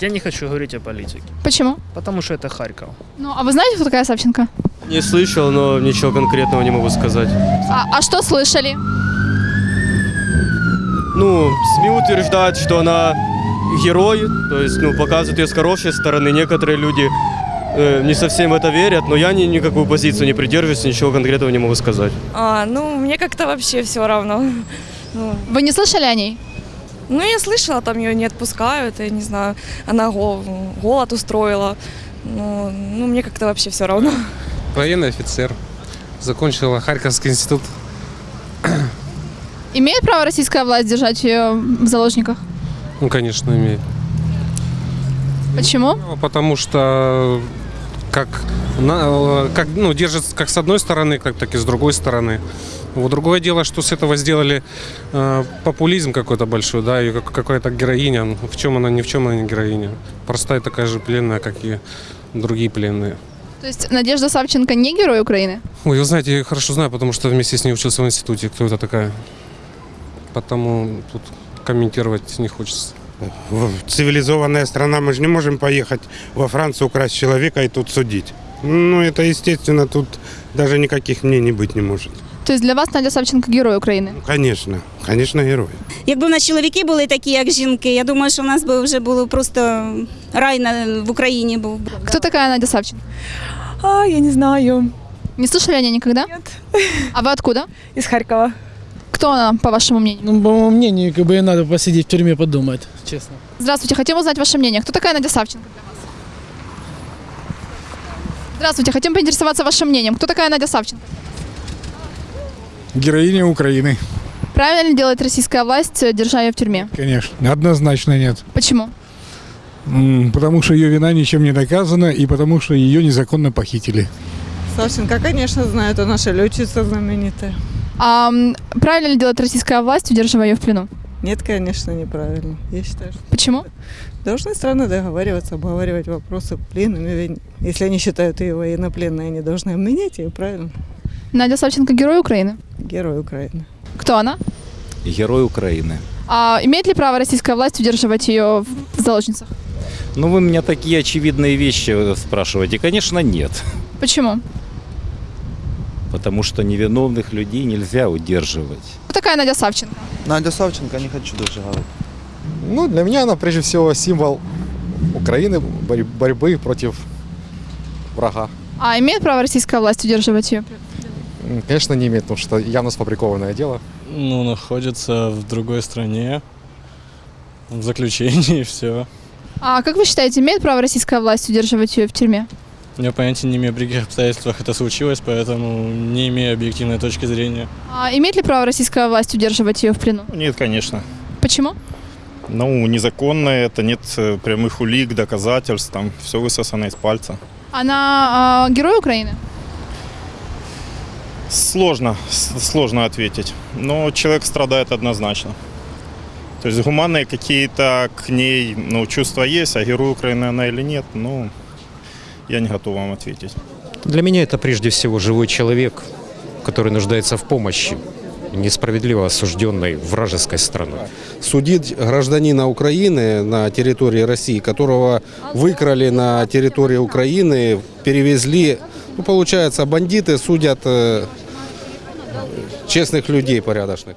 Я не хочу говорить о политике, Почему? потому что это Харьков. Ну, а вы знаете, кто такая Савченко? Не слышал, но ничего конкретного не могу сказать. А, а что слышали? Ну, СМИ утверждают, что она герой, то есть, ну, показывают ее с хорошей стороны. Некоторые люди э, не совсем в это верят, но я ни, никакую позицию не придерживаюсь, ничего конкретного не могу сказать. А, ну, мне как-то вообще все равно. Ну, Вы не слышали о ней? Ну, я слышала, там ее не отпускают, я не знаю, она гол- голод устроила. Ну, ну мне как-то вообще все равно. Военный офицер. Закончила Харьковский институт. Имеет право российская власть держать ее в заложниках? Ну, конечно, имеет. Почему? Ну, Потому что как, на- как ну, держит как с одной стороны, как так и с другой стороны. Вот другое дело, что с этого сделали э, популизм какой-то большой, да, и как, какая-то героиня. Ну, В чем она, ни в чем она не героиня. Простая такая же пленная, как и другие пленные. То есть Надежда Савченко не герой Украины? Ой, вы знаете, я ее хорошо знаю, потому что вместе с ней учился в институте. Кто это такая? Потому тут комментировать не хочется В- Цивилизованная страна, мы же не можем поехать во Францию украсть человека и тут судить. Ну, это естественно, тут даже никаких мнений быть не может. То есть для вас Надя Савченко герой України? Ну, конечно, конечно, герой. Якби в нас чоловіки були такі, як жінки, я думаю, що в нас би вже було просто рай на, в Україні був. би. Кто такая Надя Савченко? А, я не знаю. Не слышали о ней никогда? Нет. А вы откуда? Из Харькова. Кто она, по вашему мнению? Ну, по моему мнению, как бы ей надо посидеть в тюрьме подумать, честно. Здравствуйте, хотим узнать ваше мнение. Кто такая Надя Савченко для вас? Здравствуйте, хотим поинтересоваться вашим мнением. Кто такая Надя Савченко? Героиня Украины, Правильно ли делает российская власть, э, держа ее в тюрьме? конечно. Однозначно нет. Почему? Потому что ее вина ничем не доказана и потому что ее незаконно похитили. Савченко, конечно, знаю, это наша летчица знаменитая. А правильно ли делает российская власть, удерживая ее в плену? Нет, конечно, неправильно. Я считаю, что Почему? должны страны договариваться, обговаривать вопросы пленными. Если они считают ее военнопленной, они должны обменять ее, правильно? Надя Савченко герой Украины? Герой Украины. Кто она? Герой Украины. А имеет ли право российская власть удерживать ее в заложницах? Ну, вы меня такие очевидные вещи э, спрашиваете. Конечно, нет. Почему? Потому что невиновных людей нельзя удерживать. Кто такая Надя Савченко? Надя Савченко не хочу даже говорить. Ну, для меня она прежде всего символ Украины, борьбы против врага. А имеет право российская власть удерживать ее? Конечно, не имеет, потому что явно сфабрикованное дело. Ну, находится в другой стране, в заключении и все. А как вы считаете, имеет право российская власть удерживать ее в тюрьме? Я понятия не имею, при каких обстоятельствах это случилось, поэтому не имею объективной точки зрения. А имеет ли право российская власть удерживать ее в плену? Нет, конечно. Почему? Ну, незаконно это, нет э, прямых улик, доказательств, там все высосано из пальца. Она а, герой Украины? Сложно, сложно ответить. Но человек страдает однозначно. То есть гуманные какие-то к ней ну, чувства есть, а герой Украины она или нет, ну, я не готов вам ответить. Для меня это прежде всего живой человек, который нуждается в помощи несправедливо осужденной вражеской страной. Судить гражданина Украины на территории России, которого выкрали на территории Украины, перевезли, ну, получается, бандиты судят э, честных людей порядочных.